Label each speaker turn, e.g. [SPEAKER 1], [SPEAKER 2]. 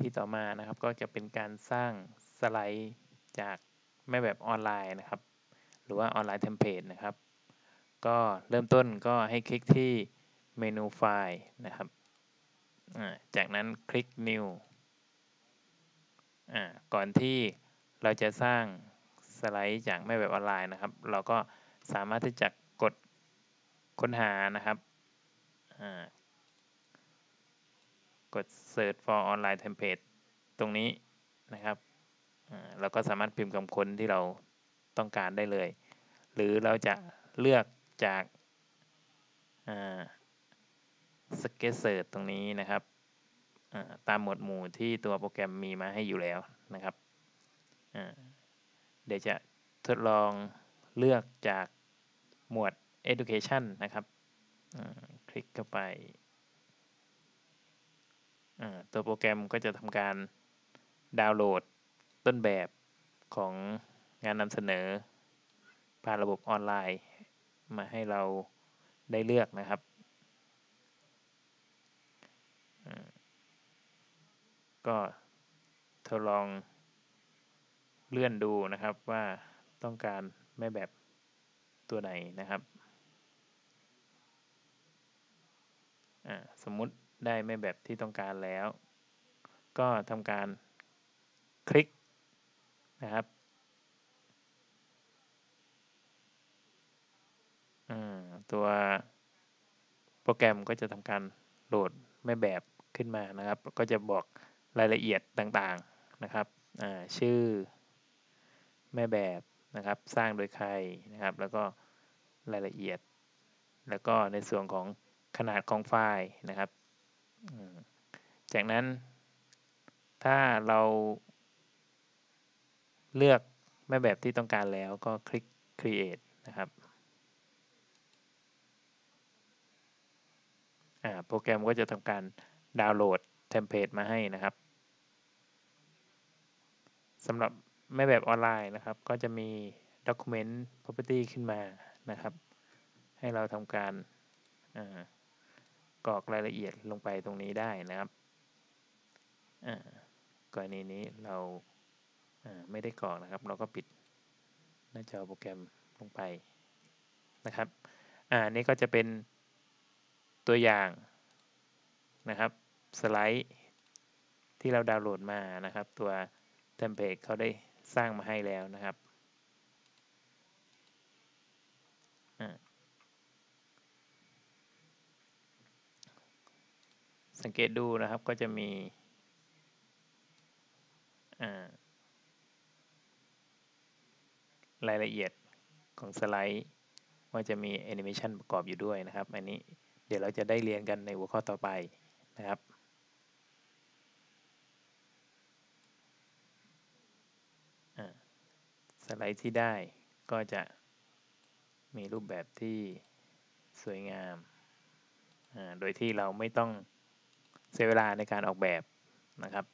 [SPEAKER 1] ที่ต่อมานะครับ ก็จะเป็นการสร้างสไลด์จากแม่แบบออนไลน์นะครับ หรือว่า online template นะครับ ก็เริ่มต้นก็ให้คลิกที่เมนูไฟล์นะครับ จากนั้นคลิก New ก่อนที่เราจะสร้างสไลด์จากแม่แบบออนไลน์นะครับ เราก็สามารถที่จะกดค้นหานะครับ กด search for online template ตรงนี้นะครับเราก็สามารถพิมพ์คำค้นที่เราต้องการได้เลย หรือเราจะเลือกจาก suggested search ตรงนี้นะครับตามหมวดหมู่ที่ตัวโปรแกรมมีมาให้อยู่แล้วนะครับเดี๋ยวจะทดลองเลือกจากหมวด education นะครับคลิกเข้าไป ตัวโปรแกรมก็จะทำการดาวน์โหลดต้นแบบของงานนำเสนอ ผ่านระบบออนไลน์ มาให้เราได้เลือกนะครับก็ทดลองเลื่อนดูนะครับว่าต้องการแม่แบบตัวไหนนะครับ สมมุติ ได้แม่แบบที่ต้องการแล้ว ก็ทำการคลิกนะครับตัวโปรแกรมก็จะทำการโหลดแม่แบบขึ้นมานะครับ ก็จะบอกรายละเอียดต่างๆนะครับชื่อแม่แบบนะครับ สร้างโดยใครนะครับ แล้วก็รายละเอียด แล้วก็ในส่วนของขนาดของไฟล์นะครับ จากนั้นถ้าเราเลือกแม่แบบที่ต้องการแล้วก็คลิก create นะครับโปรแกรมก็จะทำการดาวน์โหลดเทมเพลตมาให้นะครับสำหรับแม่แบบออนไลน์นะครับ ก็จะมี Document Property ขึ้นมานะครับ ให้เราทำการ กรอกรายละเอียดลงไปตรงนี้ได้นะครับกรณีนี้เราไม่ได้กรอกนะครับ เราก็ปิดหน้าจอโปรแกรมลงไปนะครับอ่านี่ก็จะเป็นตัวอย่างนะครับสไลด์ที่เราดาวน์โหลดมานะครับ ตัวเทมเพลตเขาได้สร้างมาให้แล้วนะครับ สังเกตดูนะครับก็จะมีรายละเอียดของสไลด์ว่าจะมีแอนิเมชันประกอบอยู่ด้วยนะครับ อันนี้เดี๋ยวเราจะได้เรียนกันในหัวข้อต่อไปนะครับสไลด์ที่ได้ก็จะมีรูปแบบที่สวยงาม โดยที่เราไม่ต้อง เสียเวลาในการออกแบบนะครับ